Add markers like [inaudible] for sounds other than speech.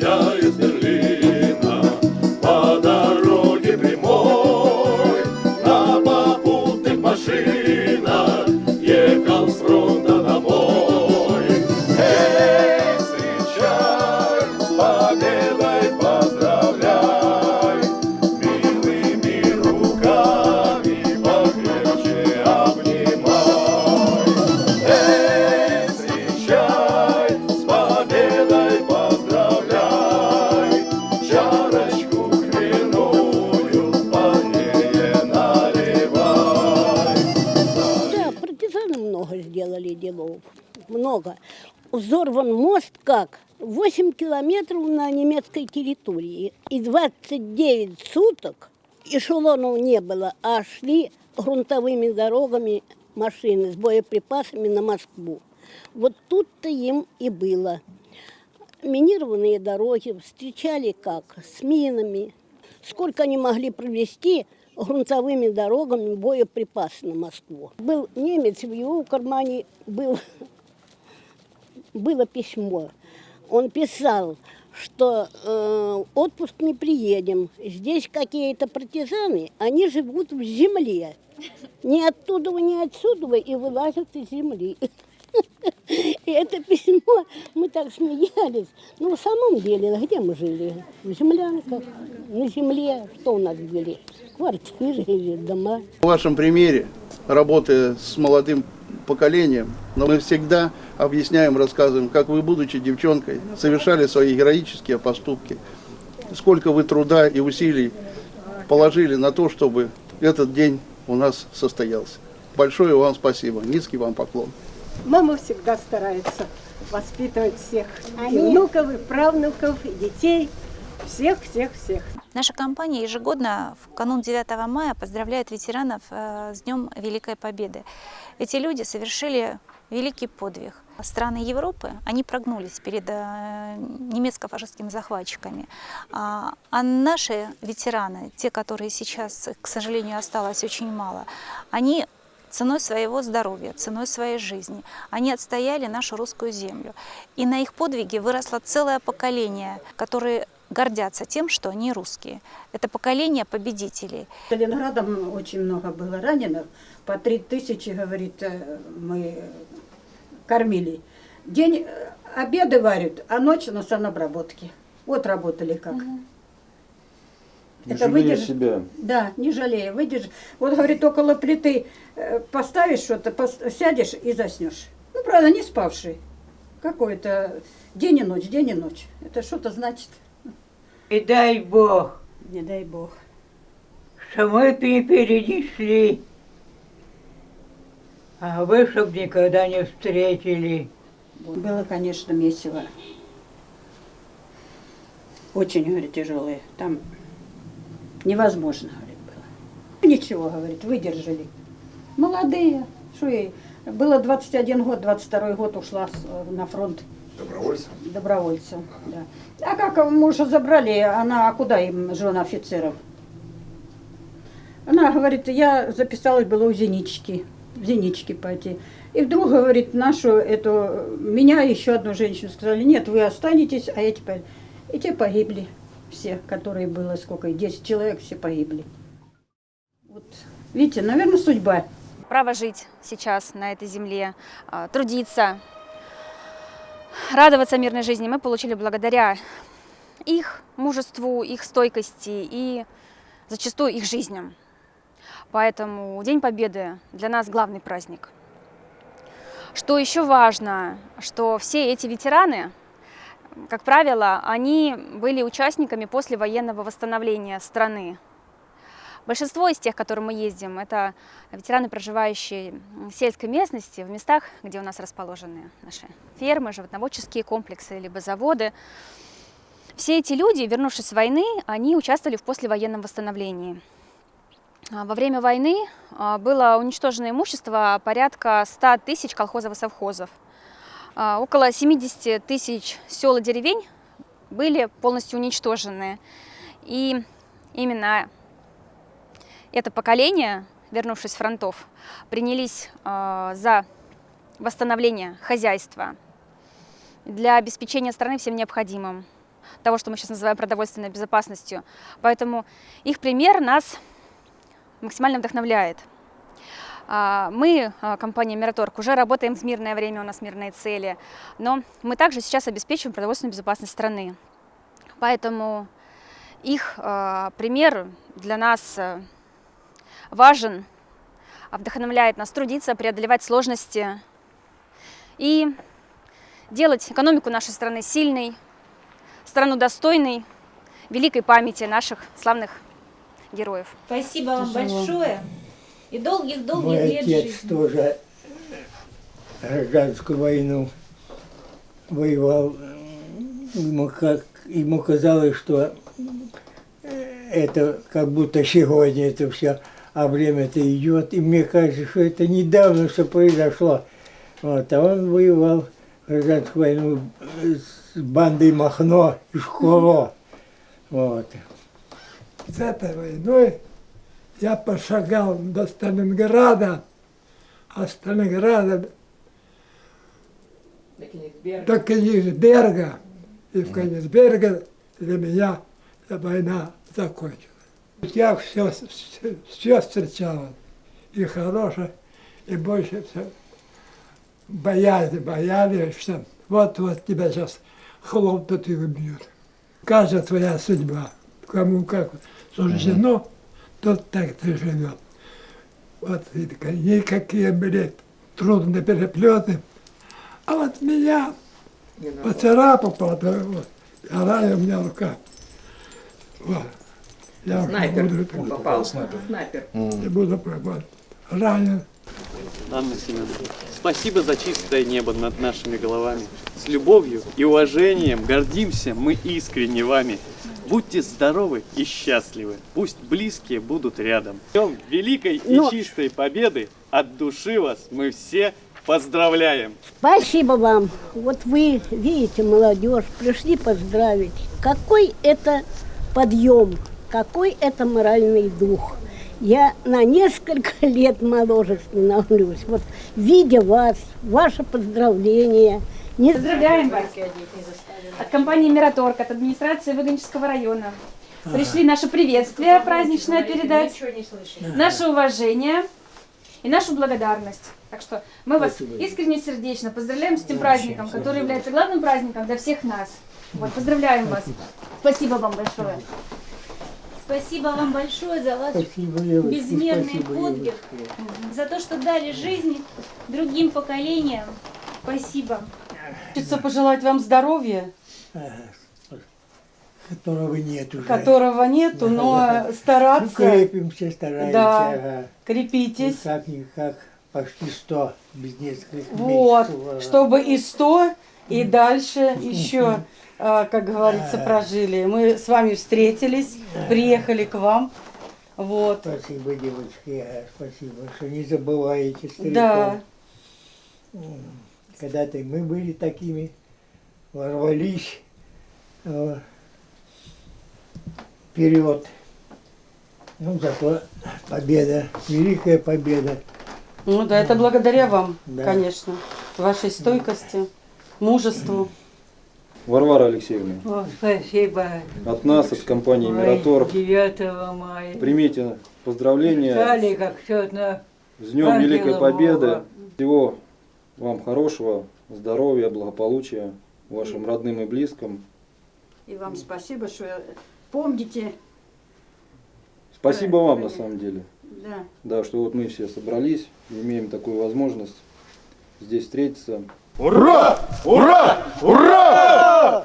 я делов. Много. Взорван мост как? 8 километров на немецкой территории. И 29 суток эшелонов не было, а шли грунтовыми дорогами машины с боеприпасами на Москву. Вот тут-то им и было. Минированные дороги встречали как? С минами. Сколько они могли провести грунтовыми дорогами боеприпасы на Москву. Был немец, в его кармане был, было письмо. Он писал, что э, отпуск не приедем. Здесь какие-то партизаны, они живут в земле. Ни оттуда, ни отсюда и вылазят из земли. И это письмо, мы так смеялись. Но в самом деле, где мы жили? В землянках, на земле. Что у нас были? Квартиры [laughs] или дома. В вашем примере, работая с молодым поколением, но мы всегда объясняем, рассказываем, как вы, будучи девчонкой, совершали свои героические поступки, сколько вы труда и усилий положили на то, чтобы этот день у нас состоялся. Большое вам спасибо, низкий вам поклон. Мама всегда старается воспитывать всех и внуков, и правнуков, и детей. Всех, всех, всех. Наша компания ежегодно в канун 9 мая поздравляет ветеранов э, с Днем Великой Победы. Эти люди совершили великий подвиг. Страны Европы, они прогнулись перед э, немецко-фашистскими захватчиками. А, а наши ветераны, те, которые сейчас, к сожалению, осталось очень мало, они ценой своего здоровья, ценой своей жизни. Они отстояли нашу русскую землю. И на их подвиге выросло целое поколение, которые гордятся тем, что они русские. Это поколение победителей. Сталинградом очень много было раненых. По три тысячи, говорит, э, мы кормили. День э, обеды варят, а ночь на санобработке. Вот работали как. Не жалея себя. Да, не жалея, выдержи. Вот, говорит, около плиты э, поставишь что-то, пос- сядешь и заснешь. Ну, правда, не спавший. Какой-то день и ночь, день и ночь. Это что-то значит. И дай Бог, Не дай бог. что мы не перенесли, а вы, чтоб никогда не встретили. Было, конечно, месиво. Очень, говорит, тяжелые. Там невозможно, говорит, было. Ничего, говорит, выдержали. Молодые. Что ей? Было 21 год, 22 год ушла на фронт. Добровольцем? Добровольцем, да. А как мужа забрали, она, а куда им, жена офицеров? Она говорит, я записалась была у Зенички, в Зенички пойти. И вдруг, говорит, нашу эту, меня еще одну женщину сказали, нет, вы останетесь, а эти пойдут. И те погибли все, которые было, сколько, 10 человек, все погибли. Вот, видите, наверное, судьба. право жить сейчас на этой земле, а, трудиться, радоваться мирной жизни мы получили благодаря их мужеству, их стойкости и зачастую их жизням. Поэтому День Победы для нас главный праздник. Что еще важно, что все эти ветераны, как правило, они были участниками послевоенного восстановления страны. Большинство из тех, к которым мы ездим, это ветераны, проживающие в сельской местности, в местах, где у нас расположены наши фермы, животноводческие комплексы, либо заводы. Все эти люди, вернувшись с войны, они участвовали в послевоенном восстановлении. А, Во время войны а, было уничтожено имущество порядка 100 тысяч колхозов и совхозов. А, Около 70 тысяч сел и деревень были полностью уничтожены. И именно это поколение, вернувшись с фронтов, принялись э, за восстановление хозяйства для обеспечения страны всем необходимым. того, что мы сейчас называем продовольственной безопасностью. Поэтому их пример нас максимально вдохновляет. А, мы, а, компания Мираторг, уже работаем в мирное время, у нас мирные цели, но мы также сейчас обеспечиваем продовольственную безопасность страны. Поэтому их пример для нас важен, вдохновляет нас трудиться, преодолевать сложности и делать экономику нашей страны сильной, страну достойной, великой памяти наших славных героев. Спасибо вам большое. И долгих-долгих Мой лет отец жизни. тоже гражданскую войну воевал. Ему, как, ему казалось, что это как будто сегодня это все, а время-то идет. И мне кажется, что это недавно все произошло. Вот, а он воевал гражданскую войну с бандой Махно и Школо. Вот. С этой войной я пошагал до Сталинграда, а Сталинграда до Кенигсберга. И в Кенигсберге для меня война закончилась. Я все, все, все встречал, и хорошее, и больше все. Боялись, боялись, что вот-вот тебя сейчас хлопнут и убьют. Каждая твоя судьба, кому как суждено, тот так ты живет. Вот и никакие были трудные переплеты. А вот меня поцарапал, вот, ранила у меня рука. Вот. Я Снайпер буду, попал. Снайпер. не буду пробовать. Ранен. Анна Семеновна, спасибо за чистое небо над нашими головами. С любовью и уважением гордимся мы искренне вами. Будьте здоровы и счастливы. Пусть близкие будут рядом. Днем великой и Но- чистой победы от души вас мы все поздравляем. Спасибо вам. Вот вы видите, молодежь, пришли поздравить. Какой это подъем, какой это моральный дух. Я на несколько [laughs] лет моложе становлюсь. Вот видя вас, ваше поздравление. Не Поздравляем вас от компании Мираторг, от администрации Выгонческого района. Пришли наше приветствие праздничное передать, наше уважение и нашу благодарность. Так что мы вас искренне сердечно поздравляем с этим праздником, который является главным праздником для всех нас. Вот, поздравляем вас. Спасибо вам большое. Спасибо вам большое за ваш Спасибо, безмерный спасибо, подвиг, за то, что дали жизнь другим поколениям. Спасибо. Хочется пожелать вам здоровья, Которого нет уже. которого нету, но Ну, стараться. крепимся, стараемся. Да, ага. крепитесь. Ну, Как-никак, почти 100, без нескольких Вот, месяцев. ага. чтобы и 100, и дальше [laughs] еще, как говорится, прожили. Мы с вами встретились, приехали к вам. Вот. Спасибо, девочки, спасибо, что не забываете стариков. Да. Когда-то мы были такими, ворвались э, вперед. Ну, зато победа, великая победа. Ну да, это благодаря вам, Да. конечно, вашей стойкости, мужеству. Варвара Алексеевна, О, спасибо. от нас, от компании Мираторг, 9 мая. примите поздравления Стали как все на с Днем Великой Ангела Победы. Бога. Всего вам хорошего, здоровья, благополучия вашим родным и близким. И вам спасибо, что помните. Спасибо вам на самом деле. Да. Да, что вот мы все собрались, имеем такую возможность здесь встретиться. Ура! Ура! Ура!